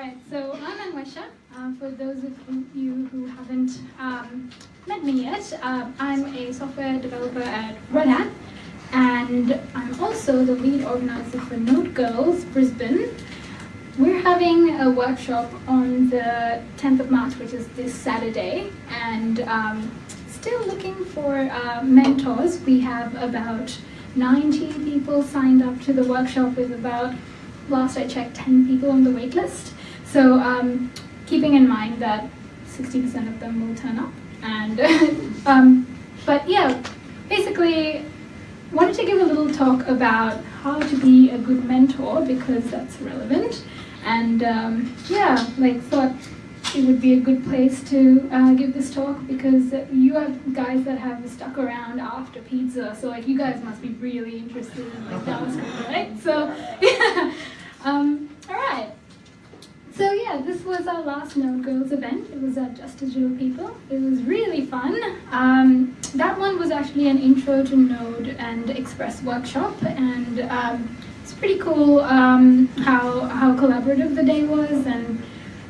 right, so I'm Anwesha. Uh, for those of you who haven't um, met me yet, uh, I'm a software developer at Red Hat, and I'm also the lead organizer for Node Girls Brisbane. We're having a workshop on the 10th of March, which is this Saturday, and um, still looking for uh, mentors. We have about 90 people signed up to the workshop with about, last I checked, 10 people on the waitlist. So um, keeping in mind that 60% of them will turn up. And um, but yeah, basically wanted to give a little talk about how to be a good mentor because that's relevant. And um, yeah, like thought it would be a good place to uh, give this talk because you have guys that have stuck around after pizza, so like you guys must be really interested in like JavaScript, right? So yeah, um, this was our last Node Girls event. It was at Just Digital People. It was really fun. Um, that one was actually an intro to Node and Express workshop, and um, it's pretty cool um, how how collaborative the day was. And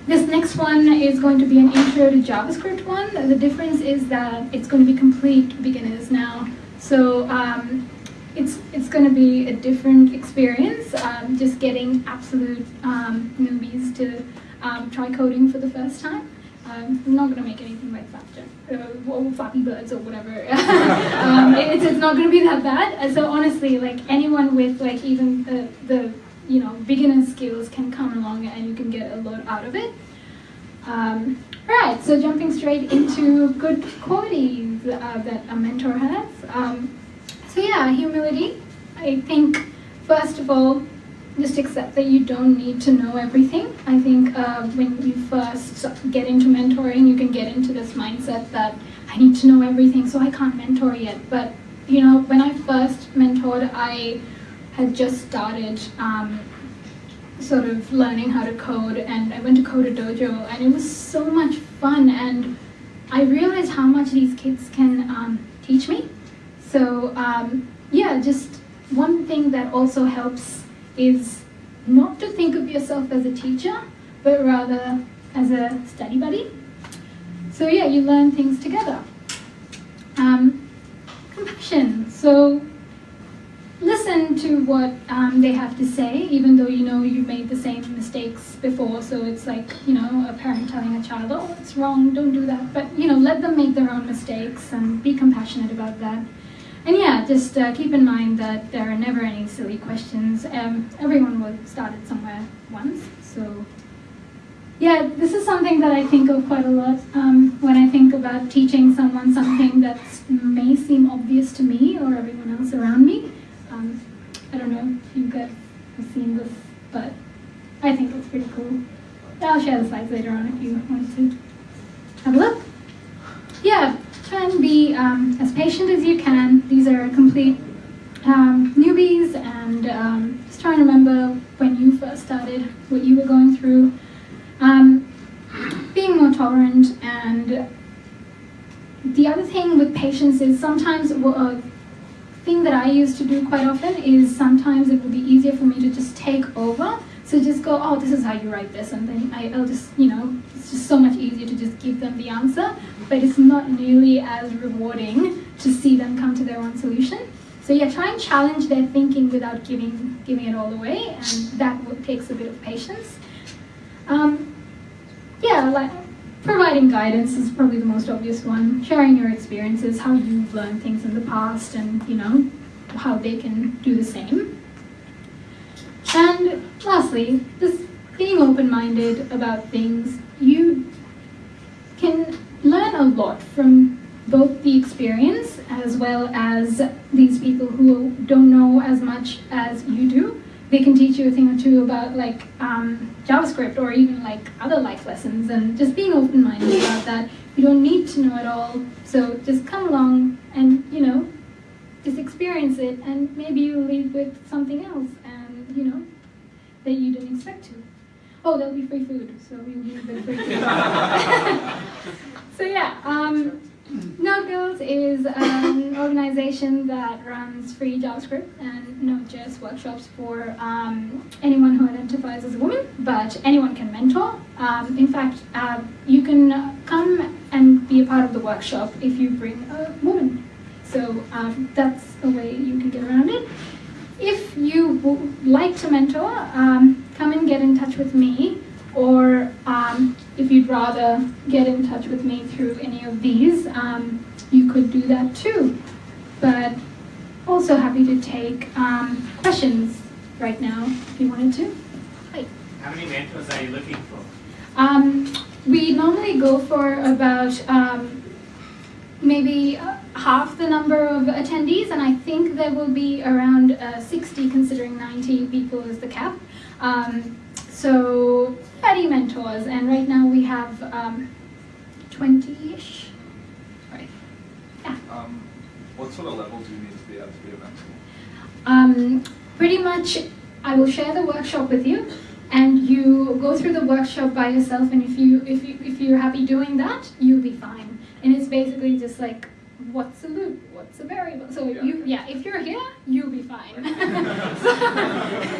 this next one is going to be an intro to JavaScript one. The difference is that it's going to be complete beginners now. So um, it's it's going to be a different experience. Um, just getting absolute um, newbies to um, try coding for the first time. Um, I'm not going to make anything like Flappy, uh, or Flappy Birds or whatever. Um, it's, it's not going to be that bad. Uh, so honestly, like anyone with like even the, the you know beginner skills can come along and you can get a lot out of it. Um, right, so jumping straight into good qualities uh, that a mentor has. Um, so yeah, humility. I think, first of all, just accept that you don't need to know everything. I think uh, when you first get into mentoring, you can get into this mindset that I need to know everything, so I can't mentor yet. But you know, when I first mentored, I had just started um, sort of learning how to code, and I went to Coder-Dojo, and it was so much fun, and I realized how much these kids can um, teach me. So um, yeah, just one thing that also helps is not to think of yourself as a teacher, but rather as a study buddy. So yeah, you learn things together. Um, compassion. So listen to what um, they have to say, even though you know you've made the same mistakes before. So it's like, you know, a parent telling a child, oh, it's wrong, don't do that. But, you know, let them make their own mistakes and be compassionate about that. And yeah, just uh, keep in mind that there are never any silly questions. Um, everyone was started somewhere once, so yeah, this is something that I think of quite a lot um, when I think about teaching someone something that may seem obvious to me or everyone else around me. Um, I don't know if you guys have seen this, but I think it's pretty cool. I'll share the slides later on if you want to have a look. Yeah, try and be um, as patient as you can. These are complete um, newbies and um, just try and remember when you first started, what you were going through. Um, being more tolerant and the other thing with patience is sometimes a thing that I used to do quite often is sometimes it would be easier for me to just take over so just go, oh, this is how you write this, and then I, will just, you know, it's just so much easier to just give them the answer, but it's not nearly as rewarding to see them come to their own solution. So yeah, try and challenge their thinking without giving, giving it all away, and that takes a bit of patience. Um, yeah, like providing guidance is probably the most obvious one. Sharing your experiences, how you've learned things in the past, and you know, how they can do the same. And lastly, just being open-minded about things, you can learn a lot from both the experience as well as these people who don't know as much as you do. They can teach you a thing or two about like um, JavaScript or even like other life lessons and just being open-minded about that. You don't need to know it all, so just come along and, you know, just experience it and maybe you leave with something else you know, that you didn't expect to. Oh, there'll be free food, so we'll give free food. so yeah, um, Node Girls is an organization that runs free JavaScript and Node.js workshops for um, anyone who identifies as a woman, but anyone can mentor. Um, in fact, uh, you can come and be a part of the workshop if you bring a woman. So um, that's a way you can get around it. Would like to mentor, um, come and get in touch with me or um, if you'd rather get in touch with me through any of these, um, you could do that too. But also happy to take um, questions right now if you wanted to. Hi. How many mentors are you looking for? Um, we normally go for about um, maybe uh, half the number of attendees, and I think there will be around uh, 60, considering 90 people is the cap. Um, so 30 mentors, and right now we have 20-ish. Um, right. Yeah. Um, what sort of level do you need to be able to be a mentor? Um, pretty much, I will share the workshop with you, and you go through the workshop by yourself. And if you if you if you're happy doing that, you'll be fine. And it's basically just like what's a loop, what's a variable. So Yeah. you yeah, if you're here, you'll be fine.